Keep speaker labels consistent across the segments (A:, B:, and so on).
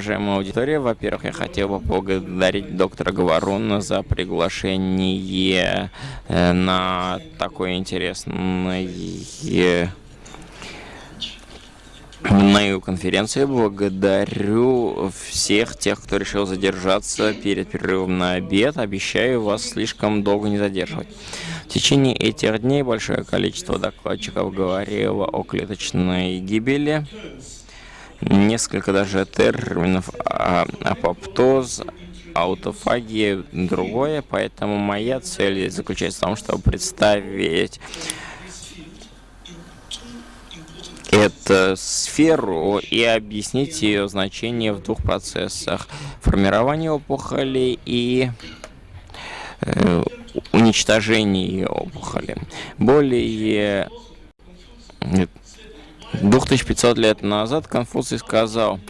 A: Уважаемая аудитория, во-первых, я хотел бы поблагодарить доктора Говоруна за приглашение э, на такое интересное мою конференцию. Благодарю всех тех, кто решил задержаться перед перерывом на обед. Обещаю вас слишком долго не задерживать. В течение этих дней большое количество докладчиков говорило о клеточной гибели. Несколько даже терминов а, апоптоз, аутофагия, другое. Поэтому моя цель заключается в том, чтобы представить эту сферу и объяснить ее значение в двух процессах. Формирование опухоли и э, уничтожение опухоли. Более 2500 лет назад Конфуций сказал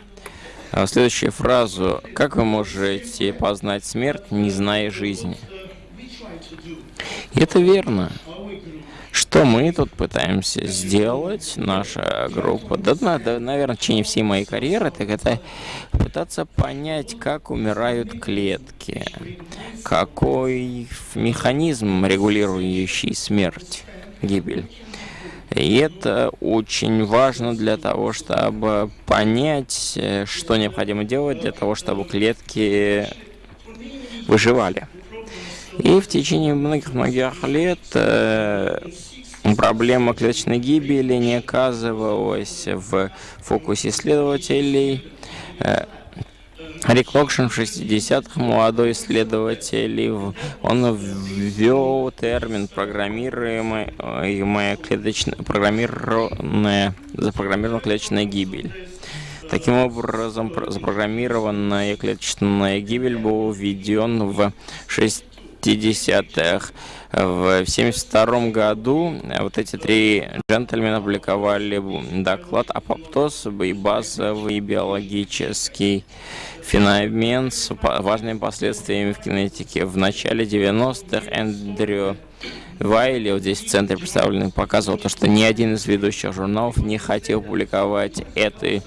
A: э, следующую фразу. Как вы можете познать смерть, не зная жизни? И это верно. Что мы тут пытаемся сделать, наша группа, да, да, наверное, в течение всей моей карьеры, так это пытаться понять, как умирают клетки, какой механизм, регулирующий смерть, гибель. И это очень важно для того, чтобы понять, что необходимо делать для того, чтобы клетки выживали. И в течение многих-многих лет э, проблема клеточной гибели не оказывалась в фокусе исследователей. Э, Рик Локшин в 60-х, молодой исследователь, он ввел термин программируемая клеточная, программированная, запрограммированная клеточная гибель. Таким образом, запрограммированная клеточная гибель был введен в 6 50-х. В 1972 году вот эти три джентльмена опубликовали доклад «Апоптоз и базовый биологический феномен с важными последствиями в кинетике». В начале 90-х Эндрю Вайли, вот здесь в центре представленный, показывал то, что ни один из ведущих журналов не хотел публиковать этой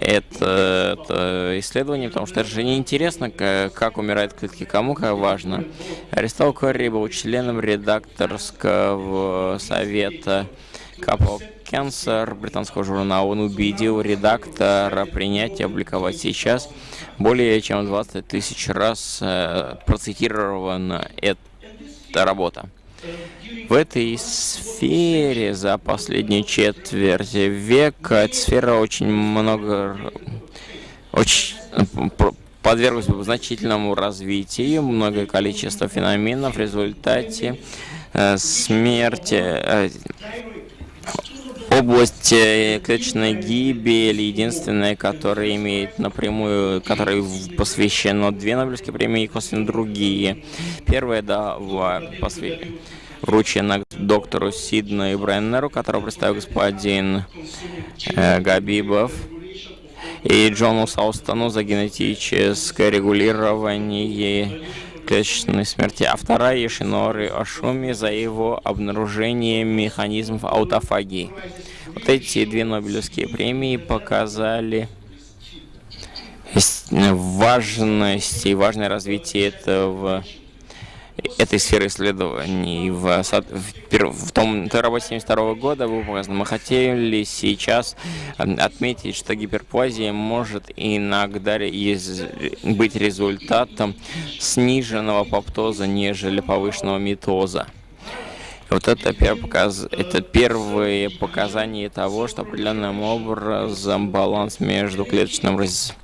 A: это, это исследование, потому что это же неинтересно, как, как умирают клетки, кому как важно. Аристол Корри был членом редакторского совета Couple Cancer британского журнала. Он убедил редактора принять и опубликовать сейчас более чем 20 тысяч раз э, процитирована эта работа. В этой сфере за последние четверть века эта сфера очень много, очень подверглась значительному развитию, многое количество феноменов в результате э, смерти, э, область э, клеточной гибели, единственная, которая имеет напрямую, которой посвящено две Нобелевские премии и косвенно другие. Первая, да, посвящена вручена доктору Сидну Бреннеру, которого представил господин э, Габибов, и Джону Саустону за генетическое регулирование клеточной смерти, а вторая Ешинори Ашуми за его обнаружение механизмов аутофагии. Вот эти две Нобелевские премии показали важность и важное развитие этого этой сферы исследований. В, в, в том той работе 72 года было показано, мы хотели сейчас отметить, что гиперплазия может иногда из, быть результатом сниженного апоптоза, нежели повышенного митоза. Вот это, показ... это первые показания того, что определенным образом баланс между клеточным раз...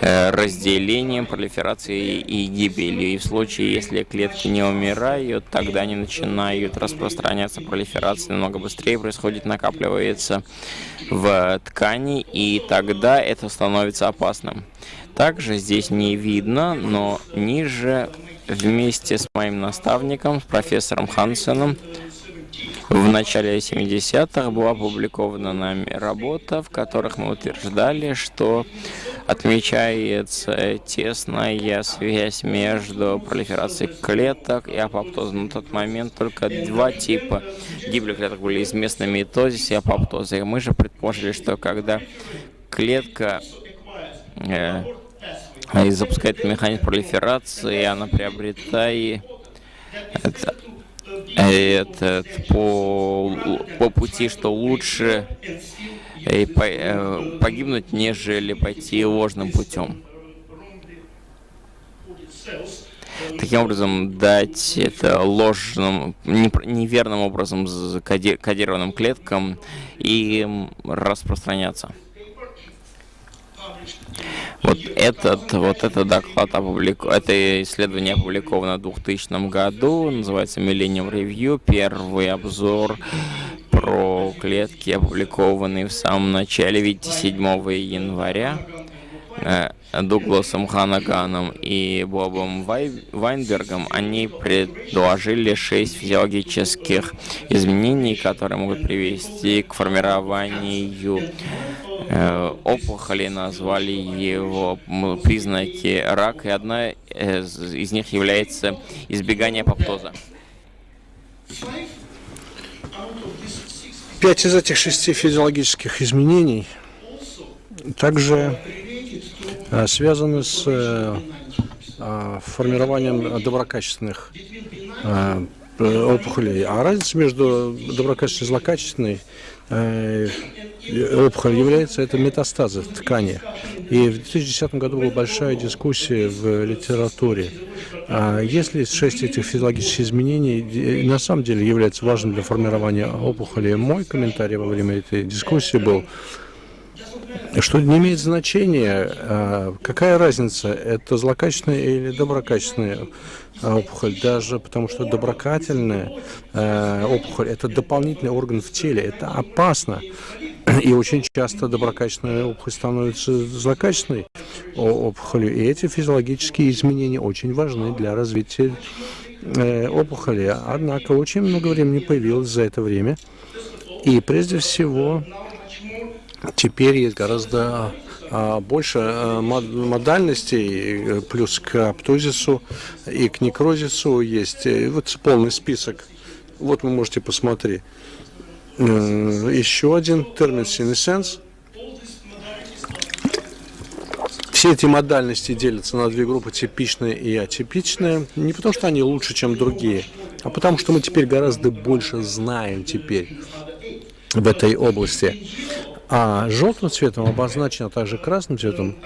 A: Э, разделением, пролиферацией и гибелью. И в случае, если клетки не умирают, тогда они начинают распространяться, пролиферация намного быстрее происходит, накапливается в ткани, и тогда это становится опасным. Также здесь не видно, но ниже вместе с моим наставником, профессором Хансеном, в начале 70-х была опубликована нами работа, в которых мы утверждали, что отмечается тесная связь между пролиферацией клеток и апоптозом. На тот момент только два типа гибели клеток были известны митозис и апоптоза. И мы же предположили, что когда клетка и запускает механизм пролиферации, она приобретает это, этот, по, по пути, что лучше и по, э, погибнуть, нежели пойти ложным путем. Таким образом, дать это ложным, неверным образом кодированным клеткам и распространяться. Вот этот, вот этот доклад опублику... это исследование опубликовано в 2000 году, называется Millennium Review, первый обзор про клетки, опубликованный в самом начале, видите, 7 января. Э, Дугласом Ханаганом и Бобом Вайнбергом, они предложили шесть физиологических изменений, которые могут привести к формированию опухоли, назвали его признаки рака, и одна из, них является избегание апоптоза.
B: Пять из этих шести физиологических изменений также Э, связаны с э, э, формированием доброкачественных опухолей. А разница между доброкачественной и злокачественной опухолью является это метастазы в ткани. И в 2010 году была большая дискуссия в литературе. А если шесть этих физиологических изменений на самом деле является важным для формирования опухоли, мой комментарий во время этой дискуссии был, что не имеет значения, а, какая разница, это злокачественная или доброкачественная опухоль, даже потому что доброкательная а, опухоль – это дополнительный орган в теле, это опасно. И очень часто доброкачественная опухоль становится злокачественной опухолью. И эти физиологические изменения очень важны для развития э, опухоли. Однако очень много времени появилось за это время. И прежде всего Теперь есть гораздо а, больше а, модальностей, плюс к аптозису и к некрозису есть э, вот полный список. Вот вы можете посмотреть. Еще один термин синесенс. Все эти модальности делятся на две группы, типичные и атипичные. Не потому, что они лучше, чем другие, а потому, что мы теперь гораздо больше знаем теперь в этой области. А желтым цветом обозначено также красным цветом.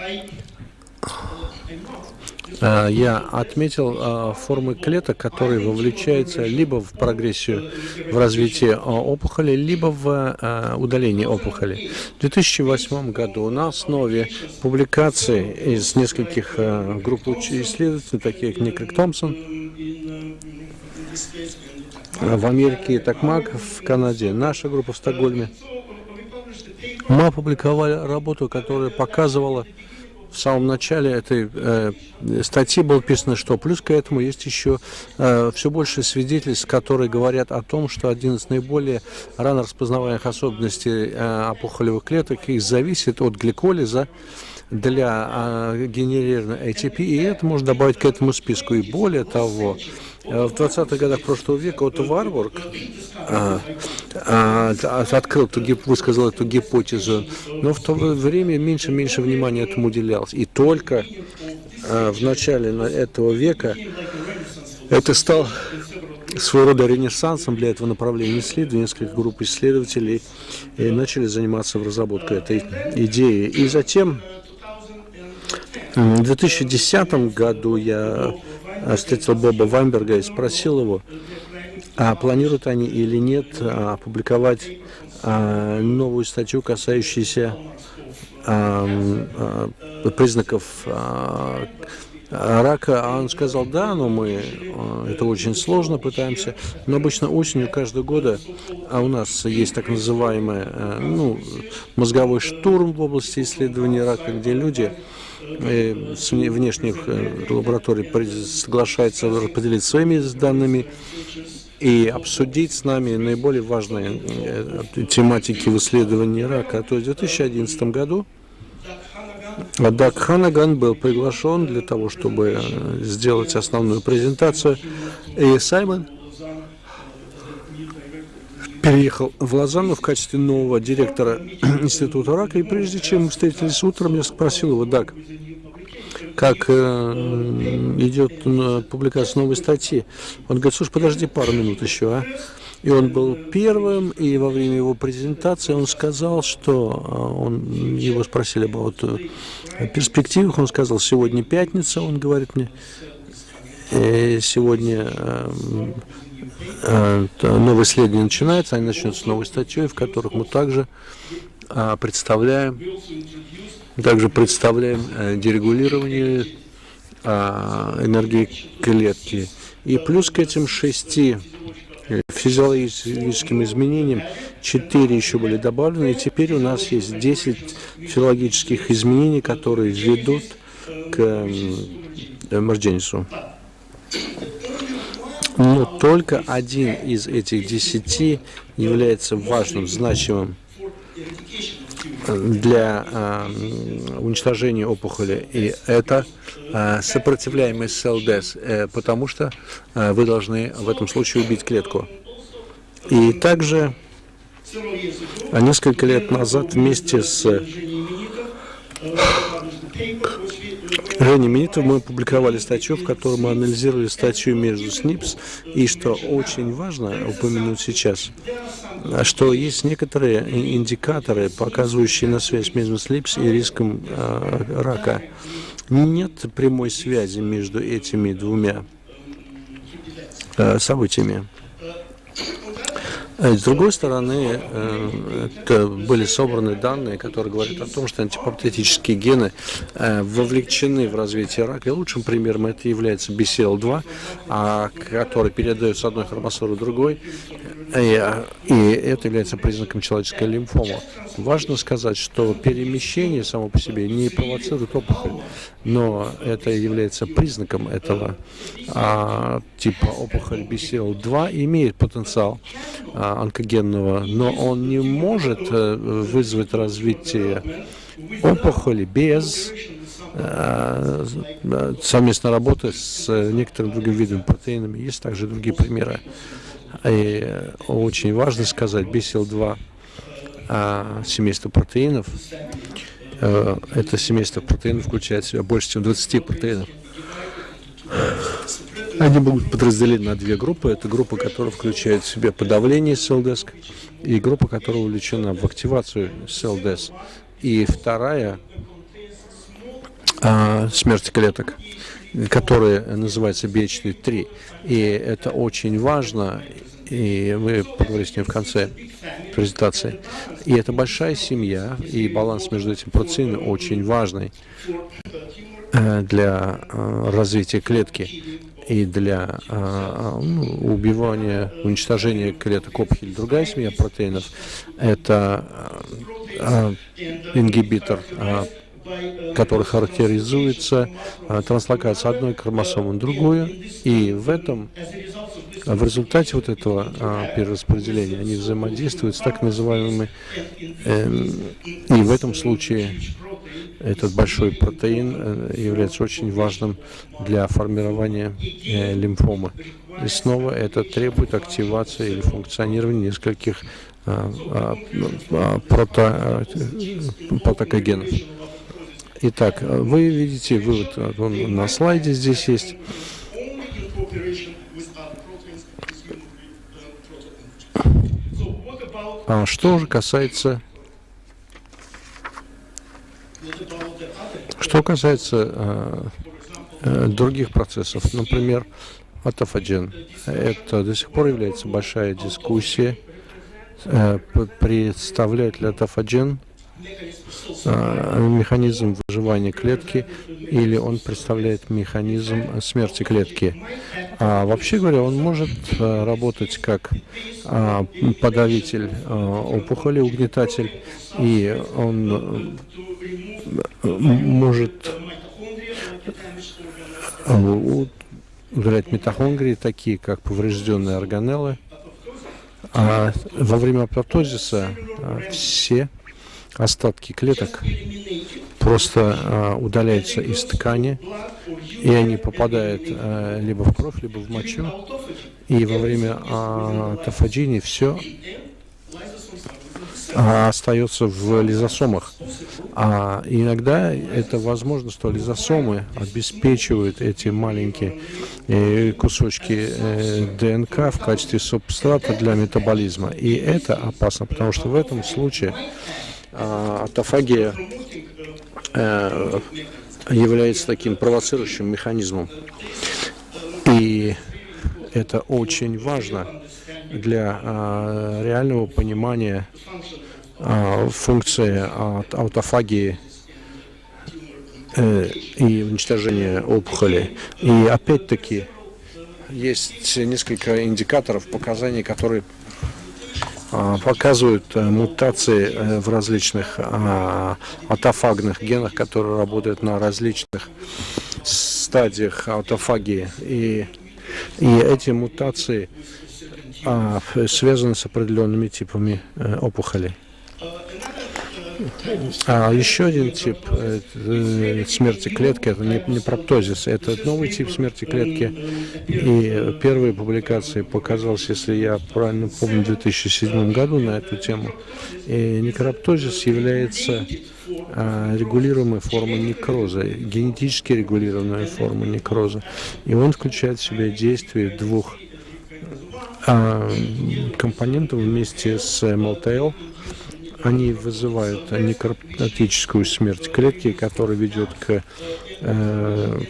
B: А, я отметил а, формы клеток, которые вовлечаются либо в прогрессию, в развитие а, опухоли, либо в удаление опухоли. В 2008 году на основе публикаций из нескольких групп исследователей, таких как Никрик Томпсон, в Америке Такмак, в Канаде, наша группа в Стокгольме, мы опубликовали работу, которая показывала в самом начале этой э, статьи было написано, что плюс к этому есть еще э, все больше свидетельств, которые говорят о том, что один из наиболее рано распознаваемых особенностей э, опухолевых клеток их зависит от гликолиза для э, генерирования ATP, и это можно добавить к этому списку. И более того, Э, в 20-х годах прошлого века Отто Варбург а, а, открыл, эту, высказал эту гипотезу, но в то время меньше-меньше внимания этому уделялось. И только в начале этого века это стал своего рода ренессансом для этого направления исследований. Несколько групп исследователей начали заниматься в разработке этой идеи. И затем в 2010 году я встретил Боба Вайнберга и спросил его, а планируют они или нет а, опубликовать а, новую статью, касающуюся а, признаков рака, а он сказал, да, но мы, это очень сложно, пытаемся, но обычно осенью каждого года, а у нас есть так называемый ну, мозговой штурм в области исследования рака, где люди Э, с внешних э, лабораторий соглашается поделиться своими данными и обсудить с нами наиболее важные э, тематики в исследовании рака. То есть в 2011 году Даг Ханаган был приглашен для того, чтобы сделать основную презентацию. И Саймон переехал в Лозанну в качестве нового директора Института рака. И прежде чем мы встретились утром, я спросил его, так, как э, идет э, публикация новой статьи. Он говорит, слушай, подожди пару минут еще, а. И он был первым, и во время его презентации он сказал, что э, он, его спросили об вот, э, перспективах, он сказал, сегодня пятница, он говорит мне, сегодня э, новое исследование начинается, они начнут с новой статьей, в которых мы также представляем также представляем э, дерегулирование э, энергии клетки. И плюс к этим шести э, физиологическим изменениям, четыре еще были добавлены, и теперь у нас есть 10 физиологических изменений, которые ведут к эмердженсу. Но только один из этих десяти является важным, значимым для э, уничтожения опухоли, и это э, сопротивляемость СЛДС, э, потому что э, вы должны в этом случае убить клетку. И также несколько лет назад вместе с Женя Минитов мы опубликовали статью, в которой мы анализировали статью между СНИПС, и что очень важно упомянуть сейчас, что есть некоторые индикаторы, показывающие на связь между СНИПС и риском э, рака. Нет прямой связи между этими двумя э, событиями. С другой стороны, э, были собраны данные, которые говорят о том, что антипаптетические гены э, вовлечены в развитие рака. И лучшим примером это является BCL2, а, который передает с одной хромосомы другой. И это является признаком человеческой лимфомы. Важно сказать, что перемещение само по себе не провоцирует опухоль, но это является признаком этого а, типа опухоль BCL2 имеет потенциал а, онкогенного, но он не может а, вызвать развитие опухоли без а, совместной работы с некоторыми другими видами протеинами. Есть также другие примеры. И очень важно сказать, BCL2 а, семейство протеинов, это семейство протеинов включает в себя больше, чем 20 протеинов. Они могут подразделить на две группы. Это группа, которая включает в себя подавление СЛДС, и группа, которая увлечена в активацию СЛДС. И вторая а, смерть клеток который называется BH3. И это очень важно, и мы поговорим с ним в конце презентации. И это большая семья, и баланс между этими процессами очень важный э, для э, развития клетки и для э, убивания, уничтожения клеток опухоли. Другая семья протеинов – это ингибитор который характеризуется а, транслокацией одной хромосомы на другую, и в этом, в результате вот этого а, перераспределения они взаимодействуют с так называемыми, э, и в этом случае этот большой протеин э, является очень важным для формирования э, лимфомы. И снова это требует активации или функционирования нескольких прото, протокогенов. Итак, вы видите вывод он на слайде здесь есть. А что же касается что касается э, э, других процессов, например, атофаген, это до сих пор является большая дискуссия, э, представляет ли атофаген механизм выживания клетки или он представляет механизм смерти клетки. А вообще говоря, он может э, работать как а, подавитель опухоли, угнетатель, и он может удалять митохондрии, такие как поврежденные органеллы. А во время апоптозиса все остатки клеток просто э, удаляются из ткани, и они попадают э, либо в кровь, либо в мочу. И во время тафаджини все а, остается в лизосомах. А иногда это возможно, что лизосомы обеспечивают эти маленькие э, кусочки э, ДНК в качестве субстрата для метаболизма. И это опасно, потому что в этом случае а, автофагия э, является таким провоцирующим механизмом. И это очень важно для а, реального понимания а, функции аутофагии э, и уничтожения опухоли. И опять-таки есть несколько индикаторов, показаний, которые показывают э, мутации э, в различных а, аутофагных генах, которые работают на различных стадиях аутофагии. И, и эти мутации а, связаны с определенными типами э, опухолей. А еще один тип э, смерти клетки, это не, проптозис, это новый тип смерти клетки. И первые публикации показалось, если я правильно помню, в 2007 году на эту тему. И некроптозис является а, регулируемой формой некроза, генетически регулированная форма некроза. И он включает в себя действие двух а, компонентов вместе с МЛТЛ. Они вызывают некроптическую смерть клетки, которая ведет к э,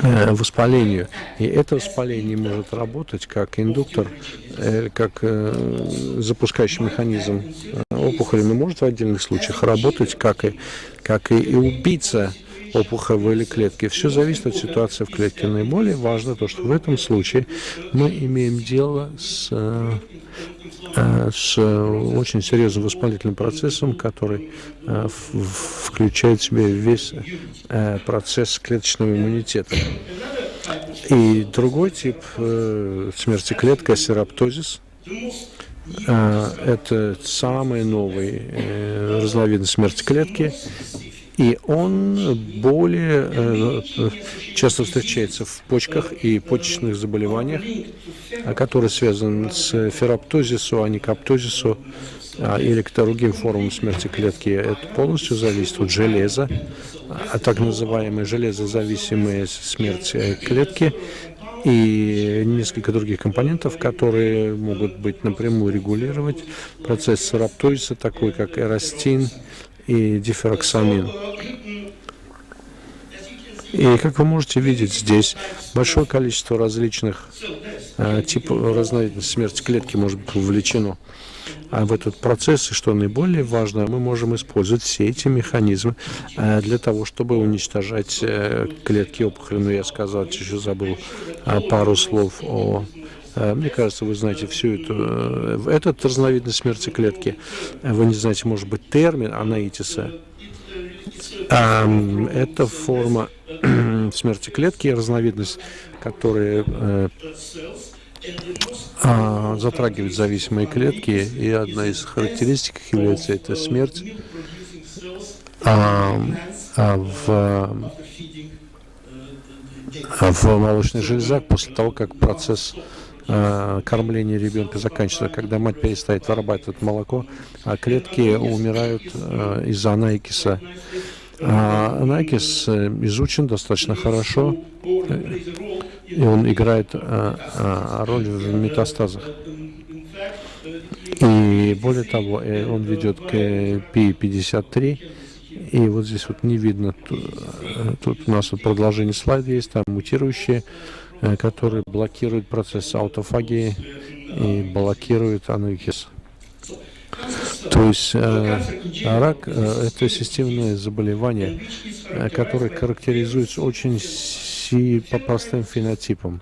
B: э, воспалению. И это воспаление может работать как индуктор, э, как э, запускающий механизм опухоли, но может в отдельных случаях работать как и, как и, и убийца опухолевой клетки. Все зависит от ситуации в клетке. Наиболее важно то, что в этом случае мы имеем дело с, э, с очень серьезным воспалительным процессом, который э, включает в себя весь э, процесс клеточного иммунитета. И другой тип смерти клетки – сероптозис. Это самый новый разновидность смерти клетки, и он более э, часто встречается в почках и почечных заболеваниях, которые связаны с фероптозисом, аникоптозисом или к другим формам смерти клетки. Это полностью зависит от железа, а так называемая железозависимая смерть клетки и несколько других компонентов, которые могут быть напрямую регулировать процесс сараптозиса, такой как эрастин, и дифероксамин. И как вы можете видеть здесь, большое количество различных э, типов разновидностей смерти клетки может быть вовлечено а в этот процесс. И что наиболее важно, мы можем использовать все эти механизмы э, для того, чтобы уничтожать э, клетки опухоли. Но я сказал, еще забыл э, пару слов о мне кажется, вы знаете всю эту... Э, этот разновидность смерти клетки, э, вы не знаете, может быть, термин анаитиса. Это форма смерти клетки, разновидность, которая а, затрагивает зависимые клетки, и одна из характеристик является эта смерть. А, а в, в молочных железах после того, как процесс Э, кормление ребенка заканчивается, когда мать перестает вырабатывать молоко, а клетки умирают э, из-за анайкиса. А анайкис э, изучен достаточно хорошо, и он играет роль в метастазах. И более того, он ведет к P53, и вот здесь вот не видно, тут у нас вот продолжение слайда есть, там мутирующие Э, который блокирует процесс аутофагии и блокирует анухис. То есть э, рак э, это системное заболевание, э, которое характеризуется очень си, по простым фенотипам.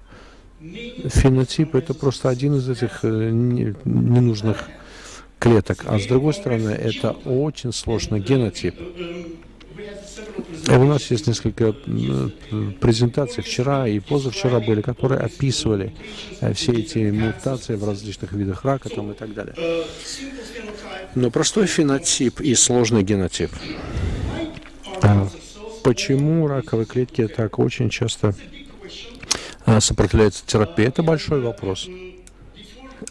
B: Фенотип это просто один из этих э, ненужных клеток, а с другой стороны это очень сложный генотип. У нас есть несколько презентаций вчера и позавчера были, которые описывали э, все эти мутации в различных видах рака там, и так далее. Но простой фенотип и сложный генотип. А почему раковые клетки так очень часто э, сопротивляются терапии? Это большой вопрос.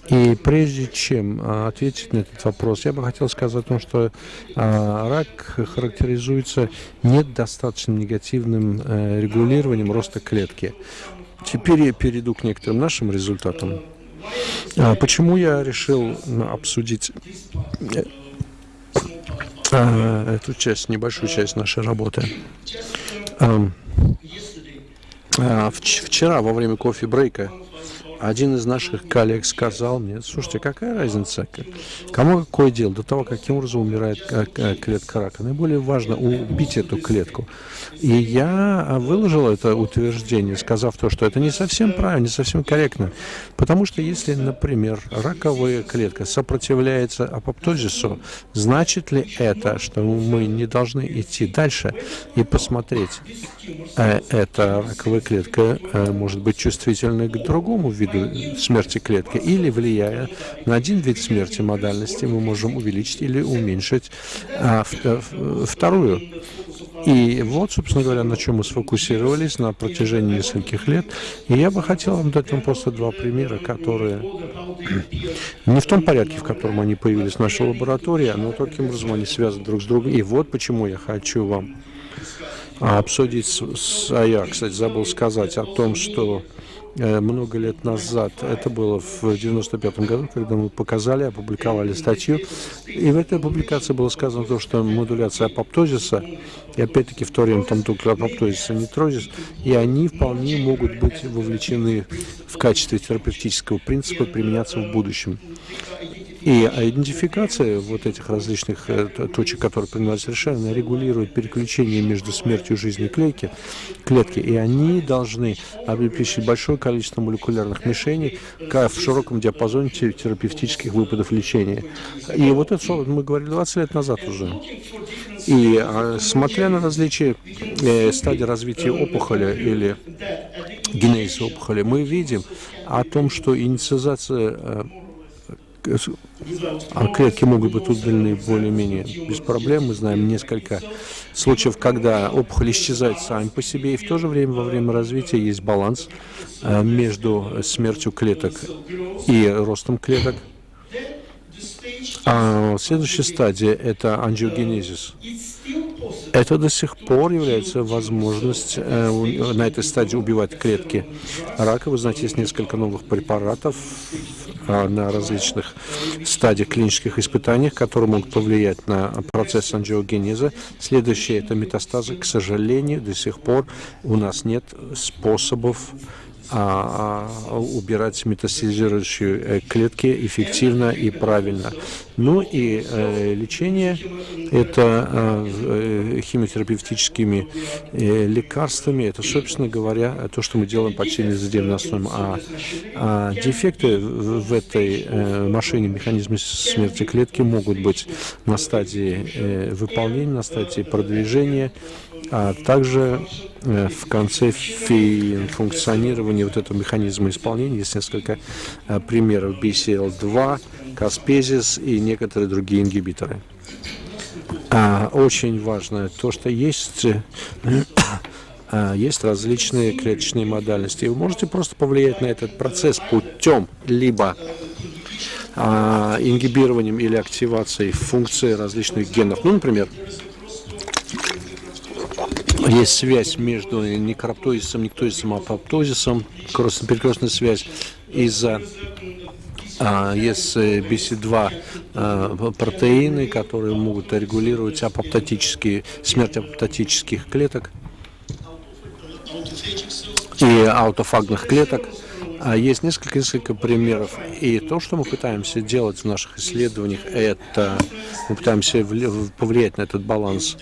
B: И прежде чем а, ответить на этот вопрос, я бы хотел сказать о том, что а, рак характеризуется недостаточно негативным э, регулированием роста клетки. Теперь я перейду к некоторым нашим результатам. А, почему я решил обсудить э, эту часть, небольшую часть нашей работы? Вчера во время кофе-брейка один из наших коллег сказал мне, слушайте, какая разница, кому какое дело, до того, каким образом умирает клетка рака. Наиболее важно убить эту клетку. И я выложил это утверждение, сказав то, что это не совсем правильно, не совсем корректно. Потому что если, например, раковая клетка сопротивляется апоптозису, значит ли это, что мы не должны идти дальше и посмотреть, э, эта раковая клетка э, может быть чувствительной к другому виду виду смерти клетки, или влияя на один вид смерти модальности, мы можем увеличить или уменьшить а, э, вторую. И вот, собственно говоря, на чем мы сфокусировались на протяжении нескольких лет. И я бы хотел вам дать вам просто два примера, которые не в том порядке, в котором они появились в нашей лаборатории, но таким образом они связаны друг с другом. И вот почему я хочу вам обсудить, а я, кстати, забыл сказать о том, что много лет назад. Это было в 95 году, когда мы показали, опубликовали статью. И в этой публикации было сказано то, что модуляция апоптозиса, и опять-таки в то время там только апоптозис, а не трозис, и они вполне могут быть вовлечены в качестве терапевтического принципа применяться в будущем. И идентификация вот этих различных э, точек, которые принимают решения, регулирует переключение между смертью и жизнью клетки, и они должны обеспечить большое количество молекулярных мишеней в широком диапазоне терапевтических выпадов лечения. И вот это мы говорили 20 лет назад уже. И а, смотря на различия э, стадии развития опухоли или генезиса опухоли, мы видим о том, что инициализация э, а клетки могут быть удалены более-менее без проблем. Мы знаем несколько случаев, когда опухоль исчезает сами по себе, и в то же время во время развития есть баланс э, между смертью клеток и ростом клеток. А следующая стадия – это ангиогенезис. Это до сих пор является возможность э, на этой стадии убивать клетки рака. Вы знаете, есть несколько новых препаратов на различных стадиях клинических испытаний, которые могут повлиять на процесс ангиогенеза. Следующее – это метастазы. К сожалению, до сих пор у нас нет способов а, а, убирать метастазирующие э, клетки эффективно и правильно. Ну и э, лечение – это э, э, химиотерапевтическими э, лекарствами. Это, собственно говоря, то, что мы делаем почти ежедневно основном. А, а дефекты в, в этой э, машине, механизме смерти клетки могут быть на стадии э, выполнения, на стадии продвижения, а также э, в конце функционирования вот этого механизма исполнения есть несколько э, примеров BCL2, Каспезис и некоторые другие ингибиторы. А, очень важно то, что есть э, есть различные клеточные модальности. Вы можете просто повлиять на этот процесс путем либо а, ингибированием или активацией функции различных генов. Ну, например, есть связь между некроптозисом, нектозисом апоптозисом, перекрестная связь из-за а, есть BC2 а, протеины, которые могут регулировать апоптотические, смерть апоптотических клеток и аутофагных клеток. А есть несколько, несколько примеров. И то, что мы пытаемся делать в наших исследованиях, это мы пытаемся повлиять на этот баланс.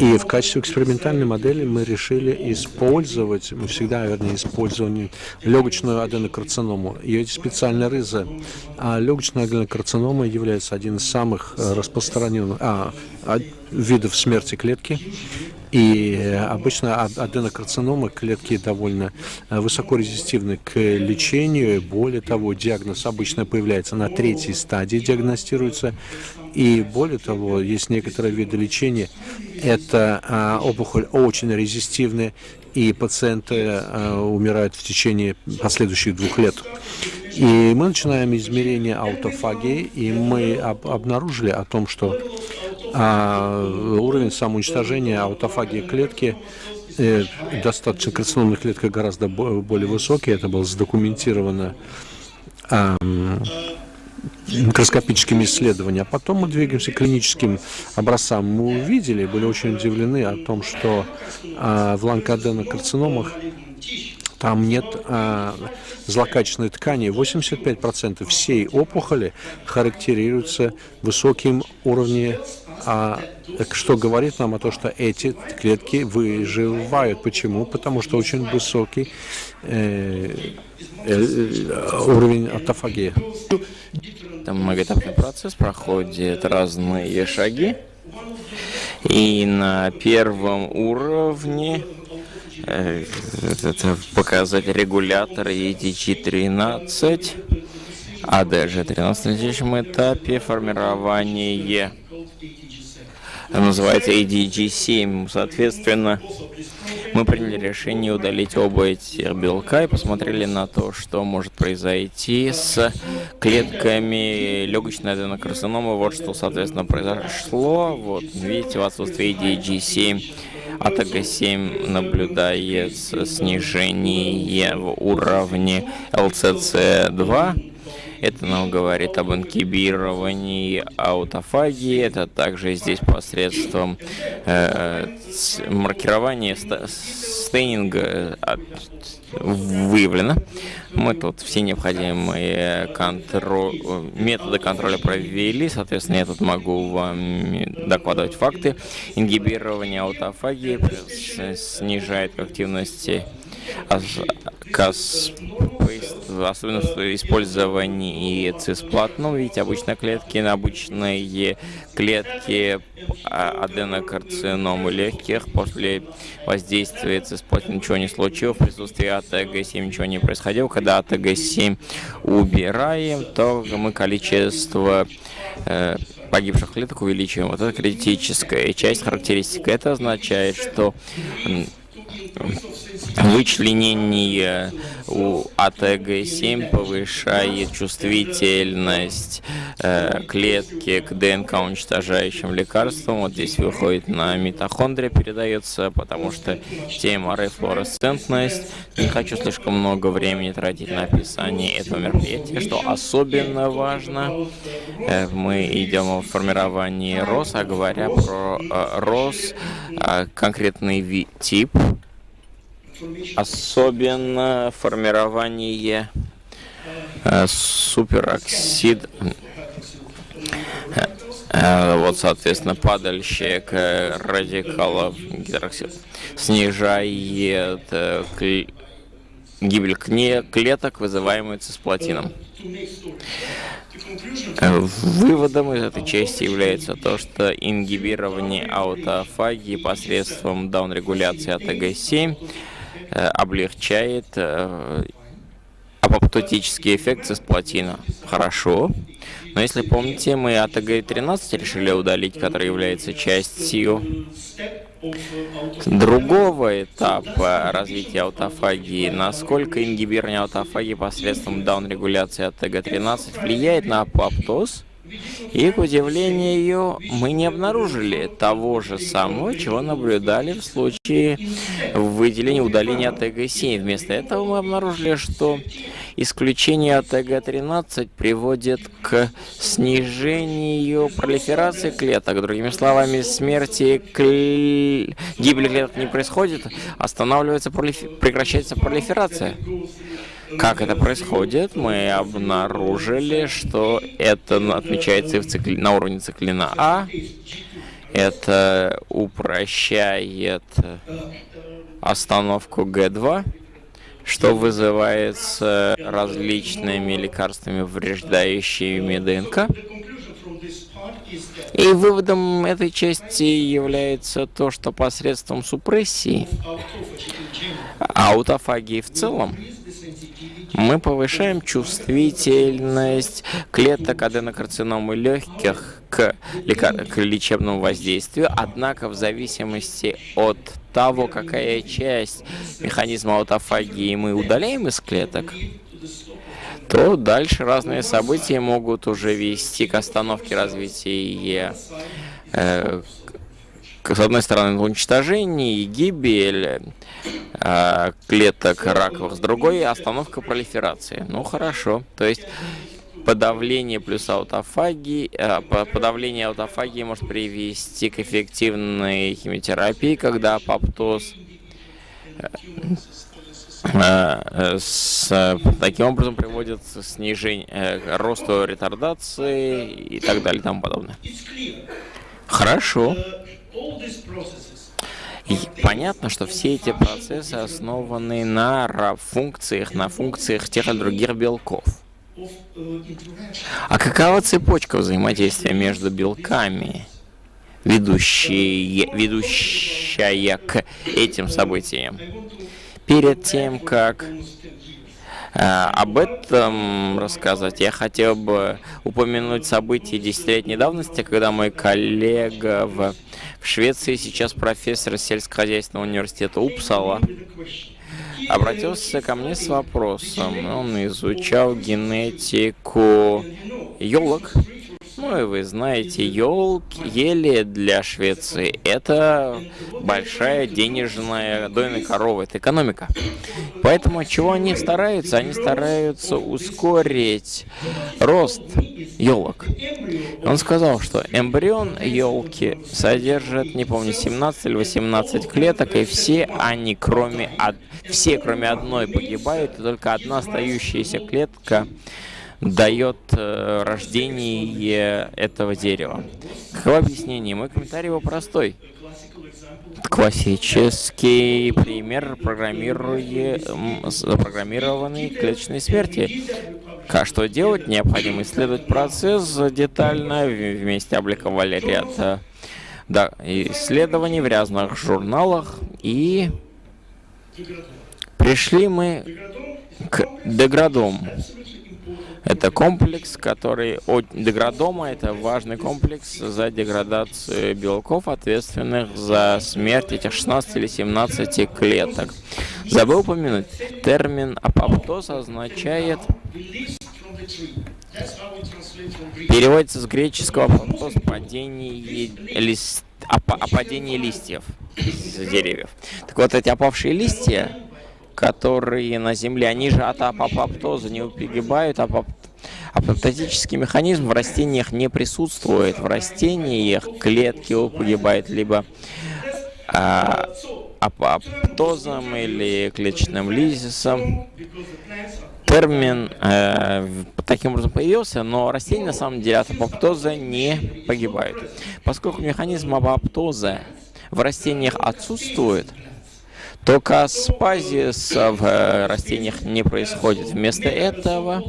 B: И в качестве экспериментальной модели мы решили использовать, мы всегда, вернее, использовали легочную аденокарциному. Ее специальная рыза. А легочная аденокарцинома является один из самых э, распространенных а, видов смерти клетки. И обычно аденокарциномы клетки довольно э, высоко резистивны к лечению. Более того, диагноз обычно появляется на третьей стадии, диагностируется. И более того, есть некоторые виды лечения. Это а, опухоль очень резистивная и пациенты э, умирают в течение последующих двух лет. И мы начинаем измерение аутофагии, и мы об, обнаружили о том, что э, уровень самоуничтожения аутофагии клетки э, достаточно карциномных клеток гораздо более высокий. Это было задокументировано э, микроскопическими исследованиями. А потом мы двигаемся к клиническим образцам. Мы увидели, были очень удивлены о том, что э, в ланкоаденокарциномах там нет э, злокачественной ткани. 85% всей опухоли характеризуются высоким уровнем а, что говорит нам о том, что эти клетки выживают. Почему? Потому что очень высокий э, э, уровень автофагии.
A: Там многоэтапный процесс проходит разные шаги. И на первом уровне Э, показать регулятор EDG-13, а даже 13 на следующем этапе формирование называется ADG7. Соответственно, мы приняли решение удалить оба эти белка и посмотрели на то, что может произойти с клетками легочной аденокарциномы. Вот что, соответственно, произошло. Вот, видите, в отсутствии ADG7 АТГ-7 наблюдается снижение в уровне ЛЦЦ-2. Это нам говорит об инкибировании аутофагии. Это также здесь посредством э, маркирования стейнинга э, выявлено. Мы тут все необходимые контроль, методы контроля провели, соответственно, я тут могу вам докладывать факты. Ингибирование аутофагии снижает активности КАС особенно в использовании цисплат. Ну, видите, обычные клетки, обычные клетки а, аденокарциномы легких после воздействия цисплат ничего не случилось, в присутствии АТГ-7 ничего не происходило. Когда АТГ-7 убираем, то мы количество э, погибших клеток увеличиваем. Вот это критическая часть характеристика. Это означает, что Вычленение у АТГ-7 повышает чувствительность э, клетки к ДНК уничтожающим лекарствам. Вот здесь выходит на митохондрия, передается, потому что ТМР флуоресцентность. Не хочу слишком много времени тратить на описание этого мероприятия, что особенно важно. Э, мы идем в формировании РОС, а говоря про э, РОС, э, конкретный тип особенно формирование э, супероксид э, э, вот, соответственно, падальщик радикалов гидроксид снижает гибель клеток, вызываемую цисплатином. Выводом из этой части является то, что ингибирование аутофагии посредством даунрегуляции АТГ-7 Э, облегчает э, апоптотический эффект цисплатина. Хорошо. Но если помните, мы АТГ-13 решили удалить, который является частью другого этапа развития аутофагии. Насколько ингибирование аутофагии посредством даунрегуляции АТГ-13 влияет на апоптоз? И, к удивлению, мы не обнаружили того же самого, чего наблюдали в случае выделения удаления АТГ-7. Вместо этого мы обнаружили, что исключение АТГ-13 приводит к снижению пролиферации клеток. Другими словами, смерти кл... гибели клеток не происходит, останавливается, пролиф... прекращается пролиферация. Как это происходит? Мы обнаружили, что это отмечается в цикли... на уровне циклина А. Это упрощает остановку Г2, что вызывается различными лекарствами, вреждающими ДНК. И выводом этой части является то, что посредством супрессии аутофагии в целом мы повышаем чувствительность клеток аденокарциномы легких к, к лечебному воздействию, однако в зависимости от того, какая часть механизма аутофагии мы удаляем из клеток, то дальше разные события могут уже вести к остановке развития э, с одной стороны, уничтожение и гибель э, клеток раковых, с другой остановка пролиферации. Ну хорошо. То есть подавление плюс аутофагии, э, подавление аутофагии может привести к эффективной химиотерапии, когда апоптоз с, таким образом приводит к снижению, к росту ретардации и так далее и тому подобное. Хорошо. И понятно, что все эти процессы основаны на функциях, на функциях тех или других белков. А какова цепочка взаимодействия между белками, ведущие, ведущая к этим событиям? Перед тем, как э, об этом рассказать, я хотел бы упомянуть события десятилетней давности, когда мой коллега в, в Швеции, сейчас профессор сельскохозяйственного университета Упсала, обратился ко мне с вопросом. Он изучал генетику елок. И вы знаете, елки, ели для Швеции это большая денежная дойная корова, это экономика. Поэтому чего они стараются? Они стараются ускорить рост елок. Он сказал, что эмбрион елки содержит, не помню, 17 или 18 клеток, и все они, кроме, все, кроме одной, погибают, и только одна остающаяся клетка дает э, рождение этого дерева. Каково объяснение? Мой комментарий его простой. Классический пример запрограммированной клеточной смерти. Как что делать? Необходимо исследовать процесс детально. Вместе обликовали ряд да, исследований в разных журналах. И пришли мы к деградому. Это комплекс, который от деградома, это важный комплекс за деградацию белков, ответственных за смерть этих 16 или 17 клеток. Забыл упомянуть, термин апоптоз означает переводится с греческого апоптоз падение лист, оп, опадение листьев с деревьев. Так вот, эти опавшие листья которые на Земле, они же от апоптоза не погибают, апоп... апоптозический механизм в растениях не присутствует. В растениях клетки погибают либо а, апоптозом или клеточным лизисом. Термин э, таким образом появился, но растения на самом деле от апоптоза не погибают. Поскольку механизм апоптоза в растениях отсутствует, только аспазис в э, растениях не происходит. Вместо этого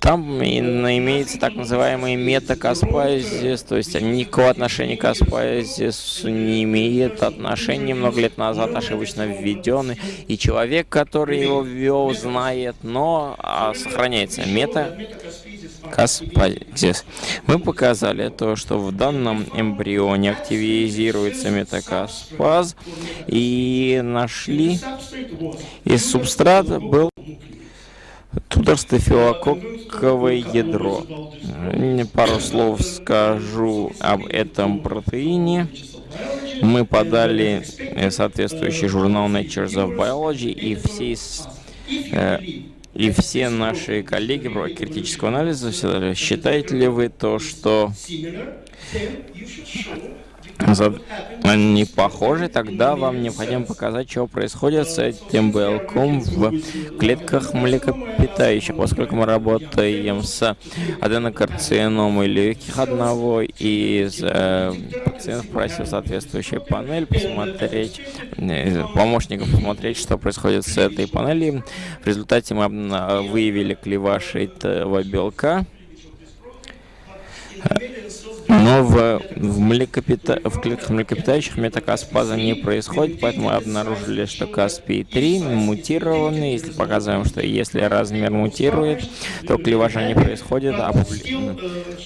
A: там имеется так называемый метакаспазис, то есть никакого отношения к аспазису не имеет отношения, много лет назад ошибочно введенный, и человек, который его ввел, знает, но а, сохраняется мета каспазис. Мы показали то, что в данном эмбрионе активизируется метакаспаз, и нашли, и субстрат был Тудорстафилококковое ядро. Пару слов скажу об этом протеине. Мы подали э, соответствующий журнал Nature of Biology, и все, э, и все наши коллеги про критического анализа считаете ли вы то, что не похожи, тогда вам необходимо показать, что происходит с этим белком в клетках млекопитающих. Поскольку мы работаем с аденокарциномой легких одного из э, пациентов просил соответствующую панель посмотреть, э, помощников посмотреть, что происходит с этой панелью. В результате мы выявили клеваш этого белка Но в, в, млекопита... в клетках млекопитающих метакаспаза не происходит, поэтому обнаружили, что Каспий-3 мутированный. Если показываем, что если размер мутирует, то клеважа не происходит. А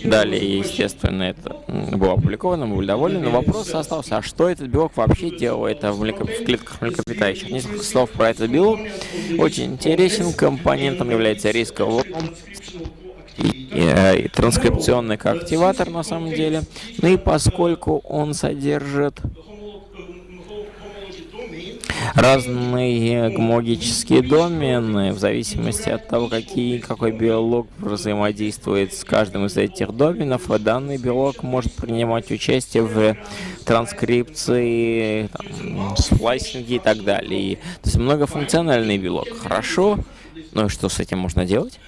A: далее, естественно, это было опубликовано, мы были довольны. Но вопрос остался, а что этот белок вообще делает в, млеко... в клетках млекопитающих? Несколько слов про этот белок. Очень интересен. Компонентом является рисковый Э, транскрипционный активатор на самом деле. Ну и поскольку он содержит разные гомологические домены, в зависимости от того, какие, какой биолог взаимодействует с каждым из этих доменов, данный биолог может принимать участие в транскрипции, там, сплайсинге и так далее. То есть многофункциональный белок. Хорошо. Ну и что с этим можно делать?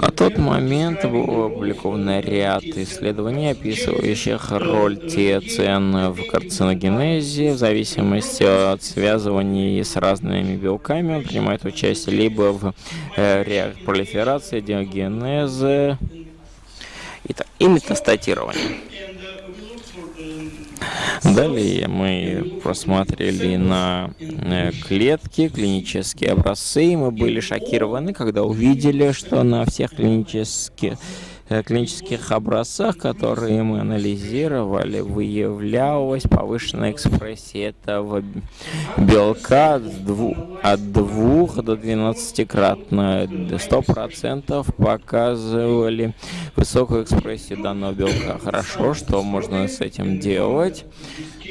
A: На тот момент был опубликован ряд исследований, описывающих роль ТЦН в карциногенезе в зависимости от связывания с разными белками. Он принимает участие либо в э, пролиферации, диогенезе и, и метастатировании. Далее мы посмотрели на э, клетки, клинические образцы, и мы были шокированы, когда увидели, что на всех клинических клинических образцах, которые мы анализировали, выявлялась повышенная экспрессия этого белка от 2 до 12-кратно. 100% показывали высокую экспрессию данного белка. Хорошо, что можно с этим делать?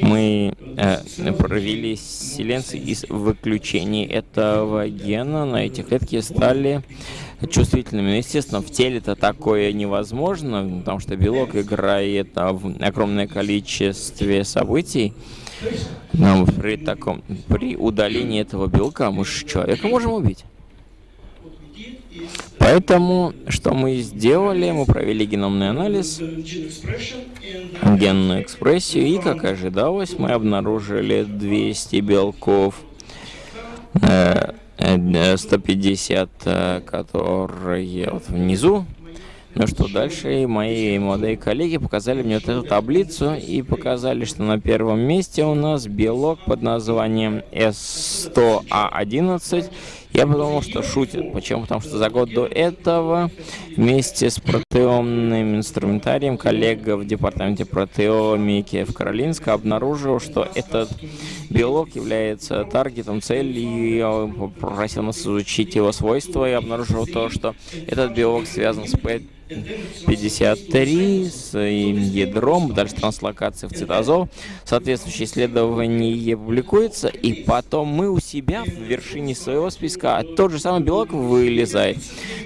A: Мы э, провели селенций из выключения этого гена на эти клетки стали чувствительными. Но, естественно, в теле это такое невозможно, потому что белок играет в огромное количестве событий. Но при таком, при удалении этого белка мы же человека можем убить. Поэтому, что мы сделали? Мы провели геномный анализ, генную экспрессию, и, как ожидалось, мы обнаружили 200 белков э, 150, э, которые вот внизу. Ну что, дальше мои молодые коллеги показали мне вот эту таблицу и показали, что на первом месте у нас белок под названием S100A11 я подумал, что шутит. Почему? Потому что за год до этого вместе с протеомным инструментарием коллега в департаменте протеомики в Каролинске обнаружил, что этот белок является таргетом цели, и попросил нас изучить его свойства, и обнаружил то, что этот белок связан с 53 с ядром, дальше транслокация в цитозол. Соответствующее исследование публикуется, и потом мы у себя в вершине своего списка тот же самый белок вылезает.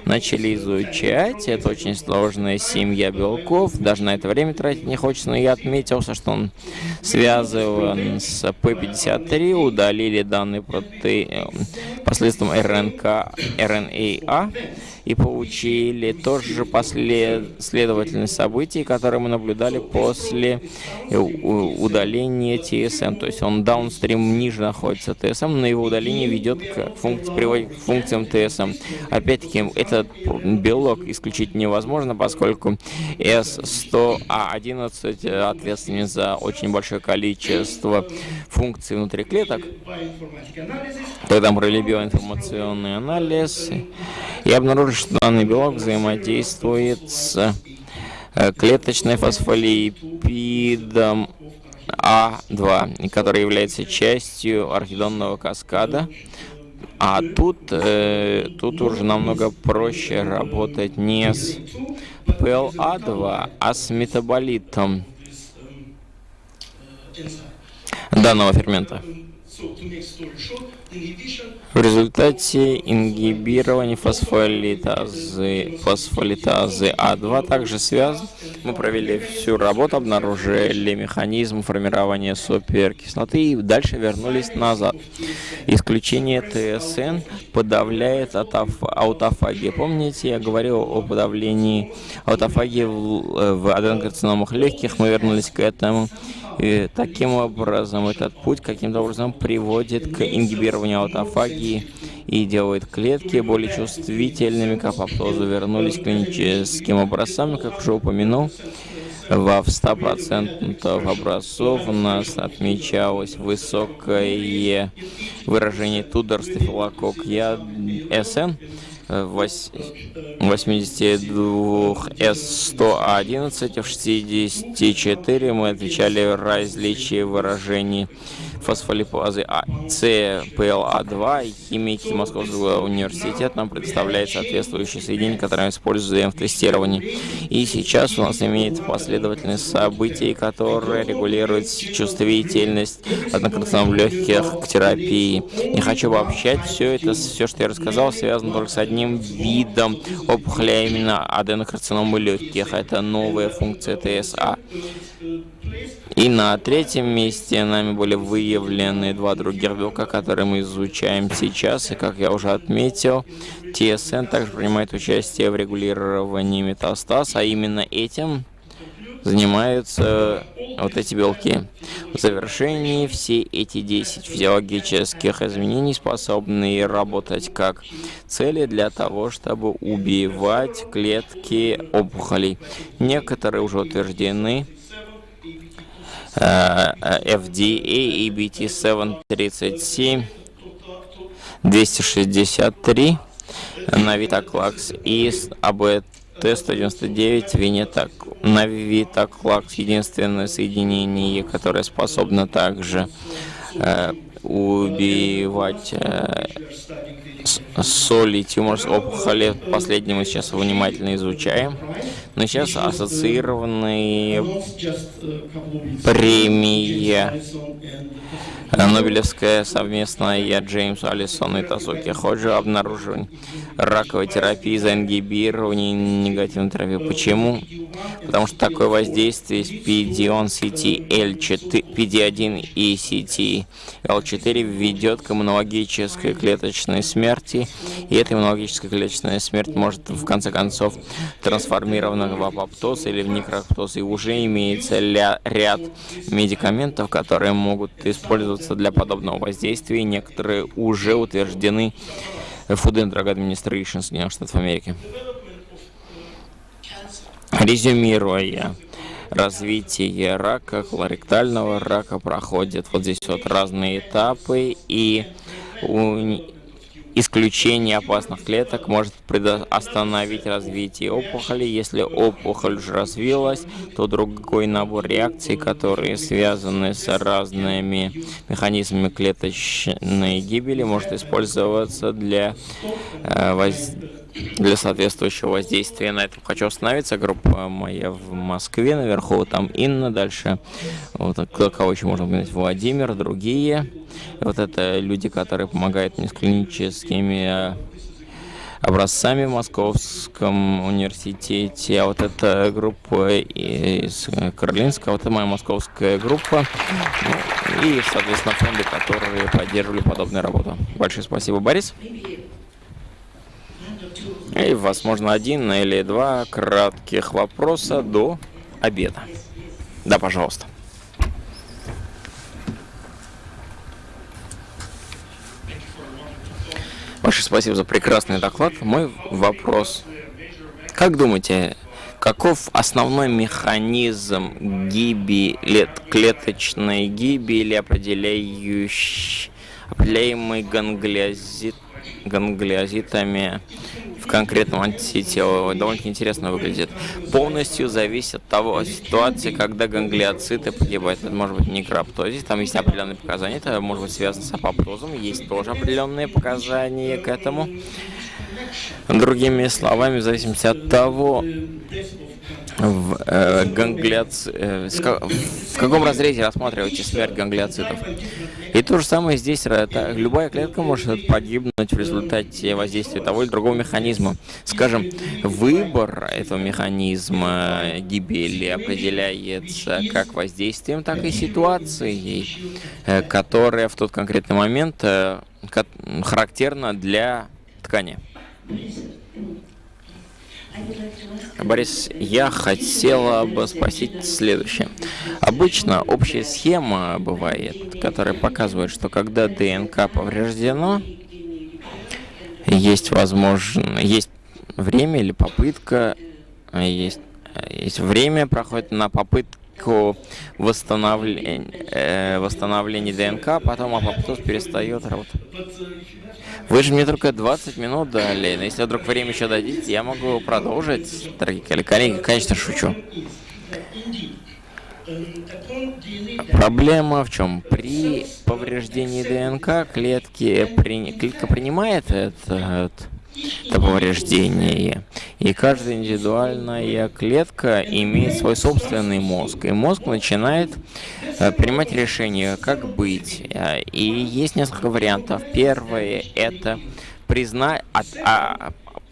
A: Начали изучать, это очень сложная семья белков, даже на это время тратить не хочется, но я отметился, что он связан с P53, удалили данные проте... посредством РНК, РНА, и получили тоже последовательность событий, которые мы наблюдали после э, удаления TSM. То есть он даунстрим ниже находится TSM, но его удаление ведет к функции, к функциям TSM. Опять-таки, этот белок исключить невозможно, поскольку S100A11 ответственен за очень большое количество функций внутри клеток. Тогда мы провели биоинформационный анализ и обнаружили, что данный белок взаимодействует с э, клеточной фосфолипидом А2, который является частью архидонного каскада. А тут, э, тут уже намного проще работать не с PLA2, а с метаболитом данного фермента. В результате ингибирования фосфолитазы, фосфолитазы А2 также связан. Мы провели всю работу, обнаружили механизм формирования суперкислоты и дальше вернулись назад. Исключение ТСН подавляет аутофагию. Помните, я говорил о подавлении аутофагии в, в аденокарциномах легких, мы вернулись к этому. И таким образом, этот путь каким-то образом приводит к ингибированию регулирования аутофагии и делает клетки более чувствительными к апоптозу. Вернулись к клиническим образцам, как уже упомянул. Во 100% образцов у нас отмечалось высокое выражение тудор стафилокок я СН 82S111 в 64 мы отвечали различия выражений фосфолипазы А, CPLA2 и химики Московского университета нам предоставляет соответствующие соединения, которые мы используем в тестировании. И сейчас у нас имеется последовательность событий, которые регулируют чувствительность однократно легких к терапии. Не хочу обобщать все это, все, что я рассказал, связано только с одним видом опухоли, а именно аденокарциномы легких. Это новая функция ТСА. И на третьем месте нами были выявлены два других белка, которые мы изучаем сейчас. И, как я уже отметил, ТСН также принимает участие в регулировании метастаз, а именно этим занимаются вот эти белки. В завершении все эти 10 физиологических изменений способны работать как цели для того, чтобы убивать клетки опухолей. Некоторые уже утверждены FDA EBT737 263 на Vitaklax и ABT-199 Винетак. На Vitaklax единственное соединение, которое способно также э, убивать э, соли тимор опухоли. Последний мы сейчас внимательно изучаем. Но сейчас ассоциированные премии Нобелевская совместная Джеймс Алисон и Тасуки Ходжи обнаруживание раковой терапии за ингибирование негативной терапии. Почему? Потому что такое воздействие с PD-1 CT PD1 и CT-L4 ведет к иммунологической клеточной смерти, и эта иммунологическая клеточная смерть может в конце концов трансформирована в апоптоз или в некроптоз, и уже имеется ряд медикаментов, которые могут использоваться для подобного воздействия, и некоторые уже утверждены Food and Drug Administration Соединенных Штатов Америки. Резюмируя, развитие рака, колоректального рака проходит вот здесь вот разные этапы, и исключение опасных клеток может остановить развитие опухоли. Если опухоль уже развилась, то другой набор реакций, которые связаны с разными механизмами клеточной гибели, может использоваться для э, воздействия для соответствующего воздействия. На этом хочу остановиться. Группа моя в Москве, наверху там Инна, дальше вот, кого еще можно упомянуть, Владимир, другие. Вот это люди, которые помогают мне с клиническими образцами в Московском университете, а вот эта группа из Каролинска, вот это моя московская группа, ну, и, соответственно, фонды, которые поддерживали подобную работу. Большое спасибо, Борис. И, возможно, один или два кратких вопроса до обеда. Да, пожалуйста. Большое спасибо за прекрасный доклад. Мой вопрос. Как думаете, каков основной механизм гибели, клеточной гибели, определяющий, определяемый ганглиозит, ганглиозитами в конкретном антителе довольно интересно выглядит. Полностью зависит от того ситуации, когда ганглиоциты погибают. Это может быть некроптозис, там есть определенные показания, это может быть связано с апоптозом, есть тоже определенные показания к этому. Другими словами, в зависимости от того, в, э, ганглиоц... э, в каком разрезе рассматриваете смерть ганглиоцитов. И то же самое здесь. Это, любая клетка может погибнуть в результате воздействия того или другого механизма. Скажем, выбор этого механизма гибели определяется как воздействием, так и ситуацией, э, которая в тот конкретный момент э, характерна для ткани. Борис, я хотела бы спросить следующее. Обычно общая схема бывает, которая показывает, что когда ДНК повреждено, есть возможно, есть время или попытка, есть, есть время проходит на попытку восстановления, э, восстановления ДНК, потом апоптоз перестает работать. Вы же мне только 20 минут дали. Но если вдруг время еще дадите, я могу продолжить, дорогие коллеги. Конечно, шучу. Проблема в чем? При повреждении ДНК клетки, при... клетка принимает это, это повреждение. И каждая индивидуальная клетка имеет свой собственный мозг. И мозг начинает Э, принимать решение, как быть. Э, и есть несколько вариантов. Первое – это признать,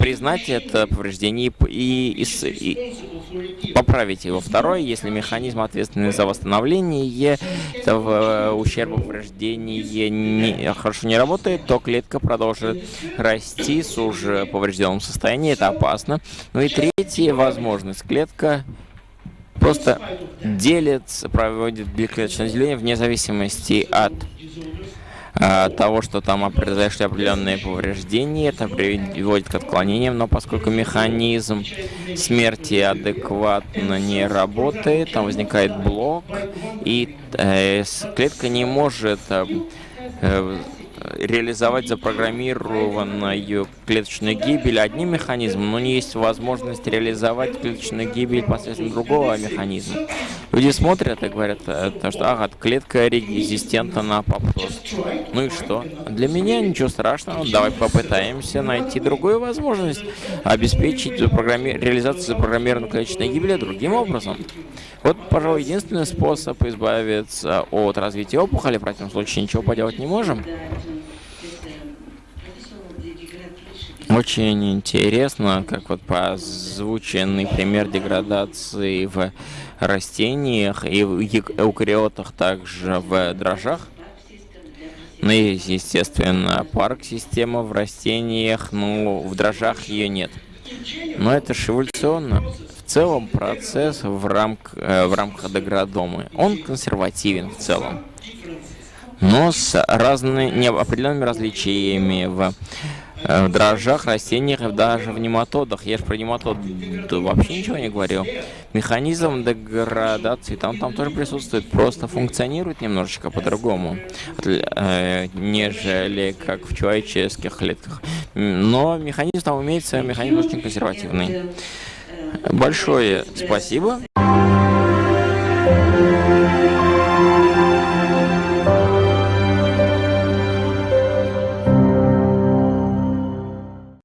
A: признать это повреждение и, и, и поправить его. Второе, если механизм ответственный за восстановление этого ущерба повреждения не, хорошо не работает, то клетка продолжит расти с уже поврежденным состоянием, это опасно. Ну и третья возможность, клетка просто делится, проводит биоклеточное деление вне зависимости от того, что там произошли определенные повреждения, это приводит к отклонениям, но поскольку механизм смерти адекватно не работает, там возникает блок, и э, клетка не может э, реализовать запрограммированную клеточную гибель одним механизмом, но не есть возможность реализовать клеточную гибель посредством другого механизма. Люди смотрят и говорят, э, что ага, клетка резистентна на апоптоз. Ну и что? Для меня ничего страшного. Давай попытаемся найти другую возможность обеспечить запрограмми... реализацию запрограммированной клеточной гибели другим образом. Вот, пожалуй, единственный способ избавиться от развития опухоли, в противном случае ничего поделать не можем. Очень интересно, как вот по озвученный пример деградации в растениях и в эукариотах, также в дрожжах. Ну, есть, естественно, парк-система в растениях, но в дрожжах ее нет. Но это же эволюционно. В целом процесс в, рамк, э, в рамках деградомы, он консервативен в целом. Но с разными неопределенными различиями в в дрожжах, растениях даже в нематодах. Я же про нематод вообще ничего не говорил. Механизм деградации там, там тоже присутствует, просто функционирует немножечко по-другому, э, нежели как в человеческих клетках. Но механизм там имеется, механизм очень консервативный. Большое спасибо.